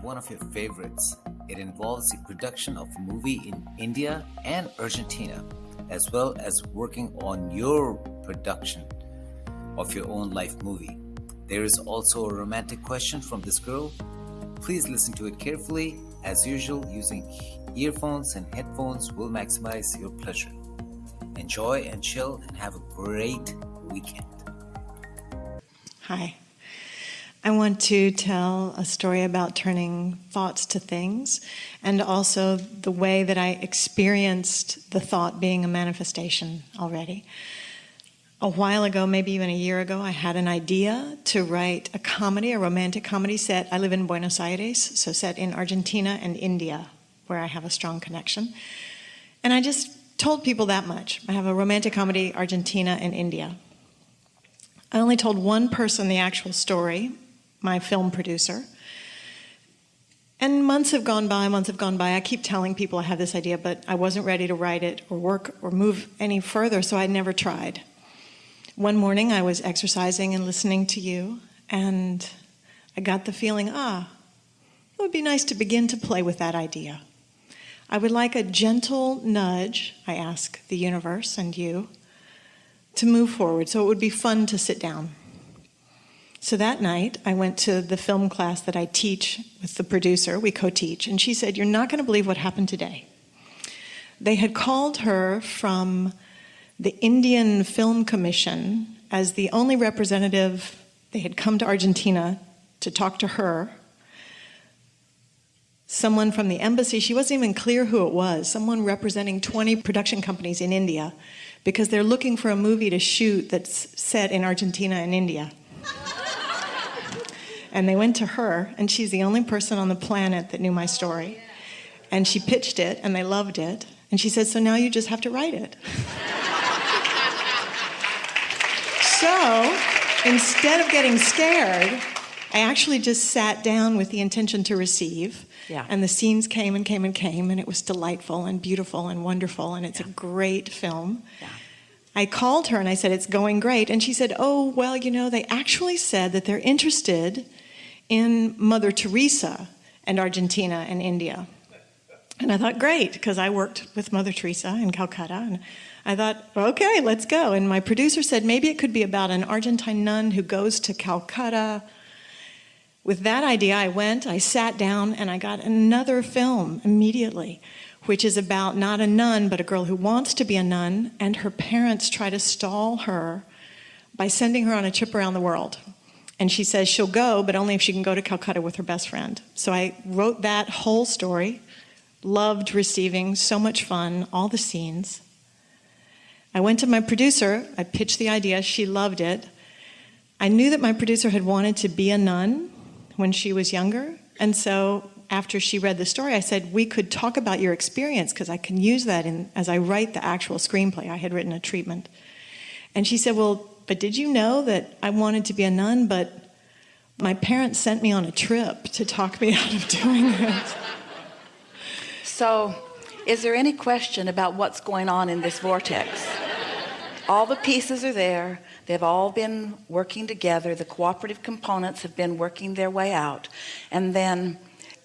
on one of your favorites. It involves the production of a movie in India and Argentina, as well as working on your production of your own life movie. There is also a romantic question from this girl. Please listen to it carefully. As usual, using earphones and headphones will maximize your pleasure. Enjoy and chill and have a great weekend. Hi. I want to tell a story about turning thoughts to things and also the way that I experienced the thought being a manifestation already. A while ago, maybe even a year ago, I had an idea to write a comedy, a romantic comedy set. I live in Buenos Aires, so set in Argentina and India, where I have a strong connection. And I just told people that much. I have a romantic comedy, Argentina and India. I only told one person the actual story, my film producer. And months have gone by, months have gone by. I keep telling people I have this idea, but I wasn't ready to write it or work or move any further, so I never tried. One morning I was exercising and listening to you, and I got the feeling, ah, it would be nice to begin to play with that idea. I would like a gentle nudge, I ask the universe and you, to move forward, so it would be fun to sit down. So that night, I went to the film class that I teach with the producer, we co-teach, and she said, you're not gonna believe what happened today. They had called her from the Indian Film Commission as the only representative, they had come to Argentina to talk to her. Someone from the embassy, she wasn't even clear who it was, someone representing 20 production companies in India, because they're looking for a movie to shoot that's set in Argentina and India. And they went to her, and she's the only person on the planet that knew my story. And she pitched it, and they loved it. And she said, so now you just have to write it. so instead of getting scared, I actually just sat down with the intention to receive. Yeah. And the scenes came and came and came, and it was delightful and beautiful and wonderful, and it's Yeah. a great film. Yeah. I called her and I said, it's going great. And she said, oh, well, you know, they actually said that they're interested in Mother Teresa and Argentina and India. And I thought, great, because I worked with Mother Teresa in Calcutta. And I thought, okay, let's go. And my producer said, maybe it could be about an Argentine nun who goes to Calcutta. With that idea, I went, I sat down, and I got another film immediately, which is about not a nun, but a girl who wants to be a nun, and her parents try to stall her by sending her on a trip around the world. And she says she'll go, but only if she can go to Calcutta with her best friend. So I wrote that whole story, loved receiving, so much fun, all the scenes. I went to my producer, I pitched the idea, she loved it. I knew that my producer had wanted to be a nun when she was younger, and so after she read the story, I said, we could talk about your experience because I can use that in, as I write the actual screenplay. I had written a treatment. And she said, well, but did you know that I wanted to be a nun, but my parents sent me on a trip to talk me out of doing it. So, is there any question about what's going on in this vortex? All the pieces are there. They've all been working together. The cooperative components have been working their way out. And then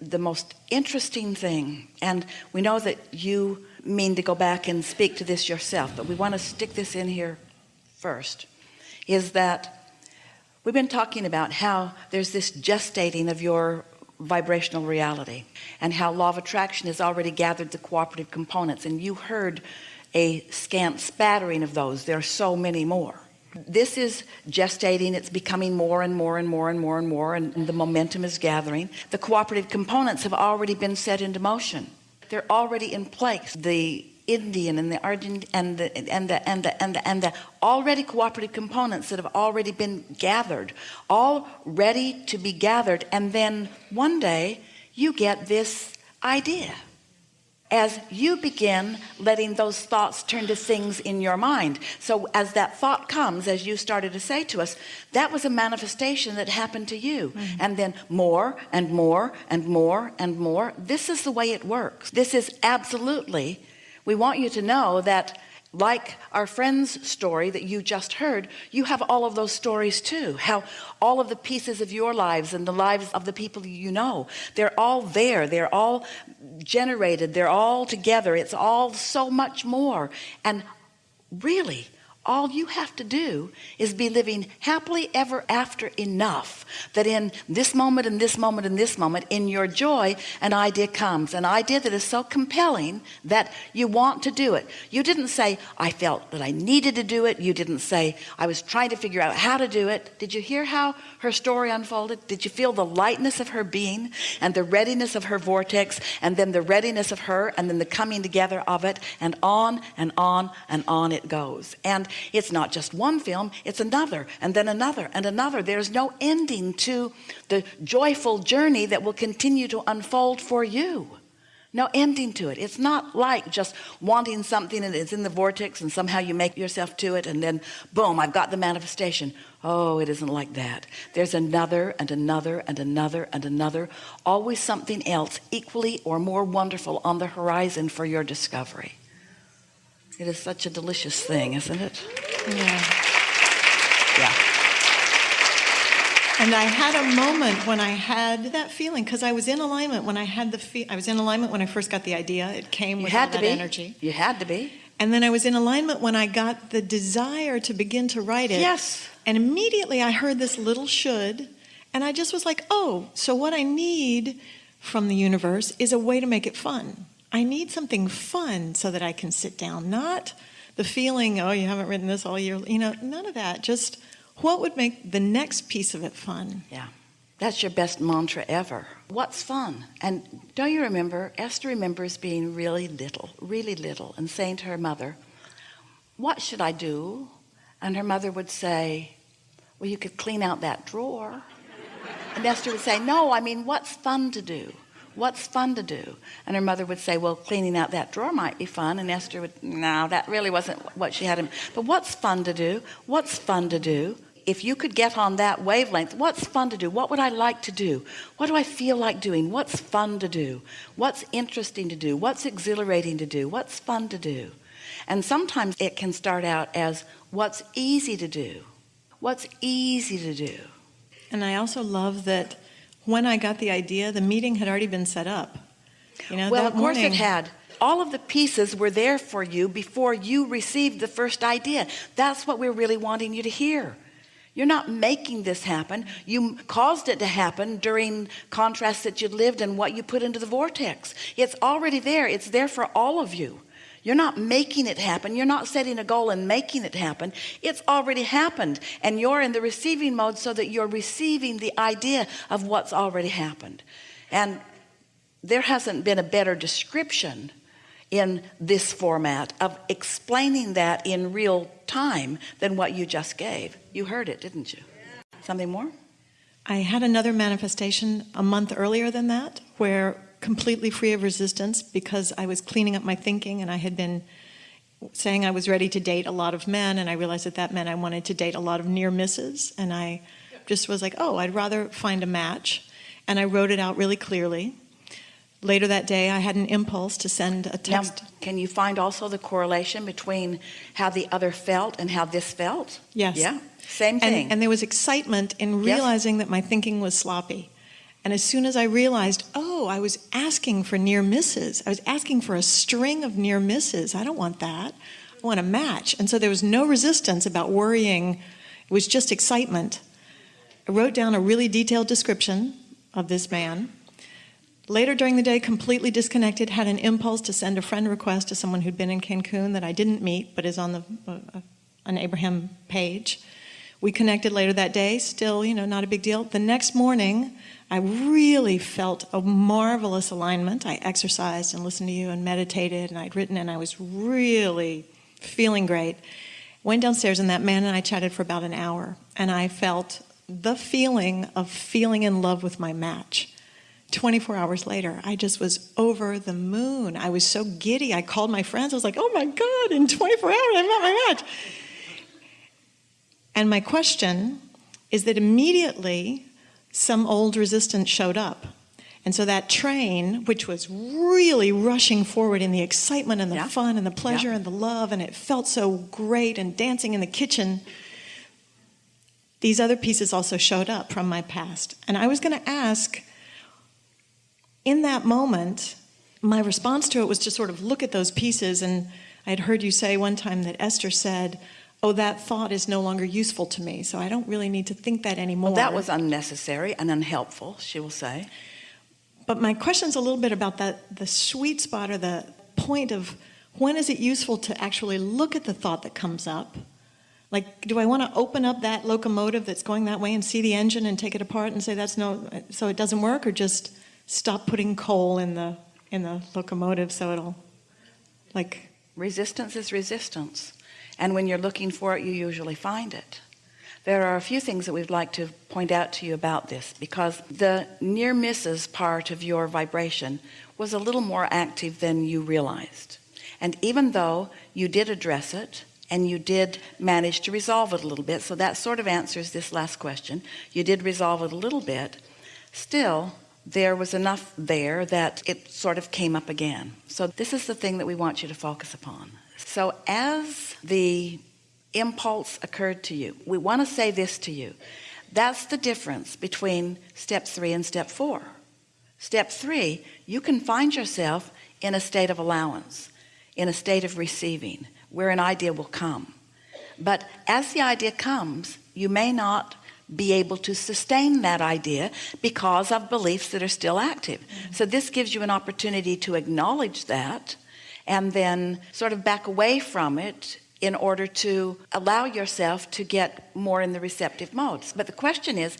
the most interesting thing, and we know that you mean to go back and speak to this yourself, but we want to stick this in here first, is that we've been talking about how there's this gestating of your vibrational reality and how law of attraction has already gathered the cooperative components. And you heard a scant spattering of those. There are so many more. This is gestating. It's becoming more and more and more and more and more and, the momentum is gathering. The cooperative components have already been set into motion. They're already in place. The Indian and the Argent and the and the and the and the and the already cooperative components that have already been gathered all ready to be gathered. And then one day you get this idea. As you begin letting those thoughts turn to things in your mind. So as that thought comes as you started to say to us that was a manifestation that happened to you. Mm -hmm. and then more and more and more and more. This is the way it works. This is absolutely we want you to know that like our friend's story that you just heard you have all of those stories too. How all of the pieces of your lives and the lives of the people you know they're all there. They're all generated. They're all together. It's all so much more. And really all you have to do is be living happily ever after enough that in this moment and this moment and this moment in your joy an idea comes. An idea that is so compelling that you want to do it. You didn't say I felt that I needed to do it. You didn't say I was trying to figure out how to do it. Did you hear how her story unfolded? Did you feel the lightness of her being and the readiness of her vortex and then the readiness of her and then the coming together of it? And on and on and on it goes. And it's not just one film it's another and then another and another. There's no ending to the joyful journey that will continue to unfold for you. No ending to it. It's not like just wanting something and it's in the vortex and somehow you make yourself to it and then boom I've got the manifestation. Oh it isn't like that. There's another and another and another and another always something else equally or more wonderful on the horizon for your discovery it is such a delicious thing, isn't it? Yeah. Yeah. And I had a moment when I had that feeling because I was in alignment when I had the fe- I was in alignment when I first got the idea. It came with all had to that be. energy. You had to be. And then I was in alignment when I got the desire to begin to write it. Yes. And immediately I heard this little should, and I just was like, oh, so what I need from the universe is a way to make it fun. I need something fun so that I can sit down, not the feeling, oh, you haven't written this all year, you know, none of that. Just what would make the next piece of it fun? Yeah. That's your best mantra ever. What's fun? And don't you remember, Esther remembers being really little, really little, and saying to her mother, What should I do? And her mother would say, Well, you could clean out that drawer. And Esther would say, No, I mean, what's fun to do? What's fun to do? And her mother would say, Well, cleaning out that drawer might be fun. And Esther would, No, that really wasn't what she had in. But what's fun to do? What's fun to do? If you could get on that wavelength, what's fun to do? What would I like to do? What do I feel like doing? What's fun to do? What's interesting to do? What's exhilarating to do? What's fun to do? And sometimes it can start out as what's easy to do? What's easy to do? And I also love that when I got the idea, the meeting had already been set up. You know, Well, that of course morning, it had. All of the pieces were there for you before you received the first idea. That's what we're really wanting you to hear. You're not making this happen. You caused it to happen during contrasts that you lived and what you put into the vortex. It's already there. It's there for all of you. You're not making it happen. You're not setting a goal and making it happen. It's already happened. And you're in the receiving mode so that you're receiving the idea of what's already happened. And there hasn't been a better description in this format of explaining that in real time than what you just gave. You heard it, didn't you? Something more? I had another manifestation a month earlier than that, where completely free of resistance because I was cleaning up my thinking and I had been saying I was ready to date a lot of men and I realized that that meant I wanted to date a lot of near misses and I just was like oh I'd rather find a match and I wrote it out really clearly later that day I had an impulse to send a Now, text can you find also the correlation between how the other felt and how this felt? Yes. Yeah. Same thing. and, and there was excitement in Yes. realizing that my thinking was sloppy and as soon as I realized oh I was asking for near misses. I was asking for a string of near misses. I don't want that. I want a match. And so there was no resistance about worrying. It was just excitement. I wrote down a really detailed description of this man. Later during the day completely disconnected had an impulse to send a friend request to someone who'd been in Cancun that I didn't meet but is on the uh, an Abraham page we connected later that day still you know not a big deal the next morning I really felt a marvelous alignment I exercised and listened to you and meditated and I'd written and I was really feeling great went downstairs and that man and I chatted for about an hour and I felt the feeling of feeling in love with my match 24 hours later, I just was over the moon. I was so giddy. I called my friends. I was like, oh my God, in 24 hours, I met my match. And my question is that immediately some old resistance showed up. And so that train, which was really rushing forward in the excitement and the Yeah. fun and the pleasure Yeah. and the love, and it felt so great, and dancing in the kitchen, these other pieces also showed up from my past. And I was going to ask, in that moment, my response to it was to sort of look at those pieces. And I had heard you say one time that Esther said, Oh, that thought is no longer useful to me, so I don't really need to think that anymore. Well, that was unnecessary and unhelpful, she will say. But my question's a little bit about that the sweet spot or the point of when is it useful to actually look at the thought that comes up? Like, do I want to open up that locomotive that's going that way and see the engine and take it apart and say that's no, so it doesn't work, or just stop putting coal in the in the locomotive so it'll, like, Resistance is resistance. And when you're looking for it, you usually find it. There are a few things that we'd like to point out to you about this because the near misses part of your vibration was a little more active than you realized. And even though you did address it and you did manage to resolve it a little bit, so that sort of answers this last question. You did resolve it a little bit. Still, there was enough there that it sort of came up again. So this is the thing that we want you to focus upon. So as the impulse occurred to you, we want to say this to you. That's the difference between step three and step four. Step three, you can find yourself in a state of allowance, in a state of receiving, where an idea will come. But as the idea comes, you may not be able to sustain that idea because of beliefs that are still active. So this gives you an opportunity to acknowledge that and then sort of back away from it in order to allow yourself to get more in the receptive modes. But the question is,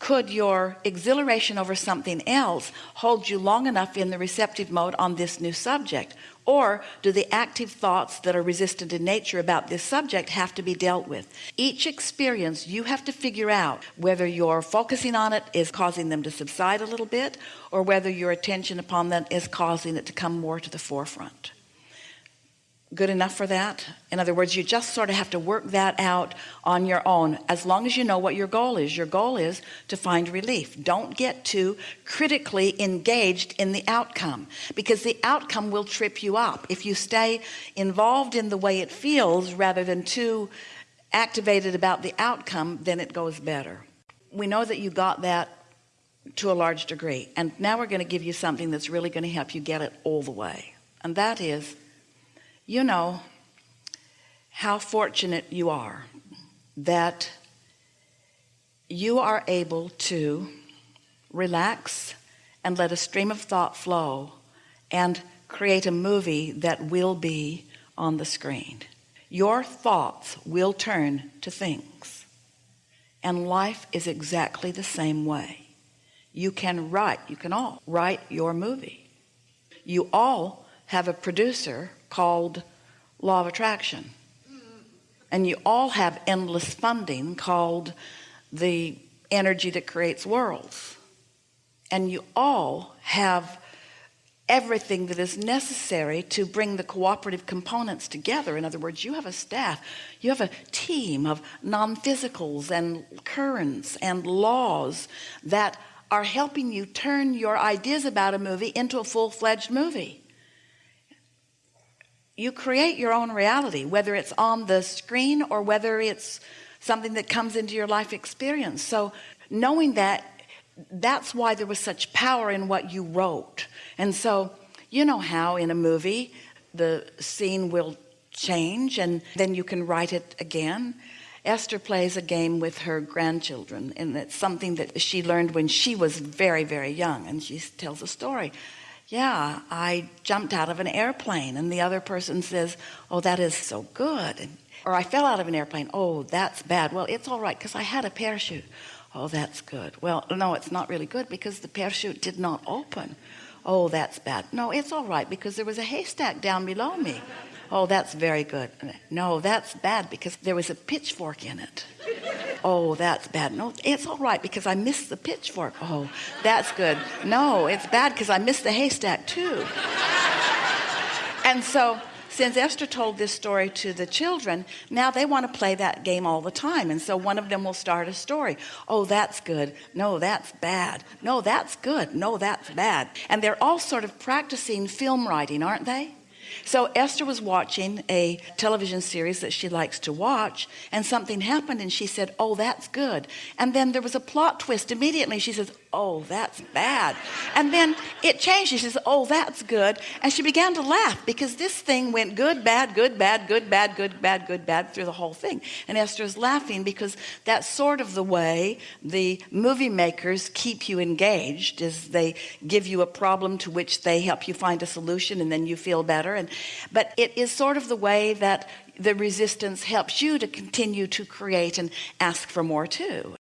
could your exhilaration over something else hold you long enough in the receptive mode on this new subject? Or do the active thoughts that are resistant in nature about this subject have to be dealt with? Each experience you have to figure out whether you're focusing on it is causing them to subside a little bit or whether your attention upon them is causing it to come more to the forefront good enough for that? In other words you just sort of have to work that out on your own. As long as you know what your goal is your goal is to find relief. Don't get too critically engaged in the outcome because the outcome will trip you up. If you stay involved in the way it feels rather than too activated about the outcome then it goes better. We know that you got that to a large degree and now we're going to give you something that's really going to help you get it all the way and that is you know how fortunate you are that you are able to relax and let a stream of thought flow and create a movie that will be on the screen. Your thoughts will turn to things and life is exactly the same way. You can write you can all write your movie. You all have a producer called law of attraction. And you all have endless funding called the energy that creates worlds. And you all have everything that is necessary to bring the cooperative components together. In other words you have a staff you have a team of non-physicals and currents and laws that are helping you turn your ideas about a movie into a full-fledged movie you create your own reality whether it's on the screen or whether it's something that comes into your life experience. So knowing that that's why there was such power in what you wrote. And so you know how in a movie the scene will change and then you can write it again? Esther plays a game with her grandchildren and it's something that she learned when she was very very young and she tells a story yeah I jumped out of an airplane and the other person says oh that is so good. And, or I fell out of an airplane. Oh that's bad. Well it's all right because I had a parachute. Oh that's good. Well no it's not really good because the parachute did not open. Oh that's bad. No it's all right because there was a haystack down below me oh that's very good. No that's bad because there was a pitchfork in it. Oh that's bad. No it's all right because I missed the pitchfork. Oh that's good. No it's bad because I missed the haystack too. And so since Esther told this story to the children now they want to play that game all the time and so one of them will start a story. Oh that's good. No that's bad. No that's good. No that's bad. And they're all sort of practicing film writing aren't they so Esther was watching a television series that she likes to watch and something happened and she said oh that's good. And then there was a plot twist immediately. She says oh that's bad. And then it changed. She says oh that's good. And she began to laugh because this thing went good bad good bad good bad good bad good bad through the whole thing. And Esther is laughing because that's sort of the way the movie makers keep you engaged is they give you a problem to which they help you find a solution and then you feel better and but it is sort of the way that the resistance helps you to continue to create and ask for more too